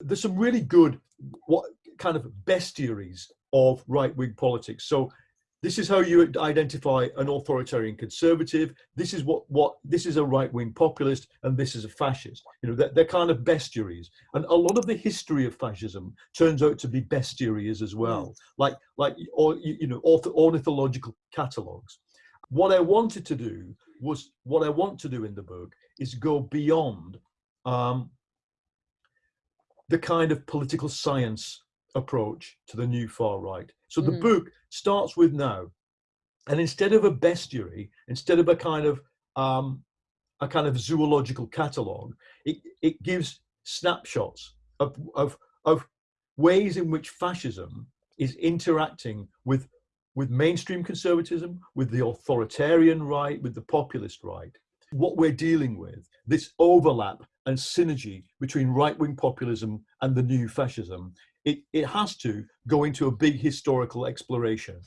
there's some really good what kind of bestiaries of right-wing politics. So this is how you identify an authoritarian conservative. This is what what this is a right-wing populist, and this is a fascist. You know, they're, they're, kind of bestiaries, and a lot of the history of fascism turns out to be bestiaries as well, mm. like like or you know ornithological catalogs. What I wanted to do was what I want to do in the book is go beyond um, the kind of political science approach to the new far right. So the mm. book starts with now, and instead of a bestiary, instead of a kind of um, a kind of zoological catalogue, it, it gives snapshots of, of, of ways in which fascism is interacting with with mainstream conservatism, with the authoritarian right, with the populist right. What we're dealing with, this overlap and synergy between right-wing populism and the new fascism, it, it has to go into a big historical exploration.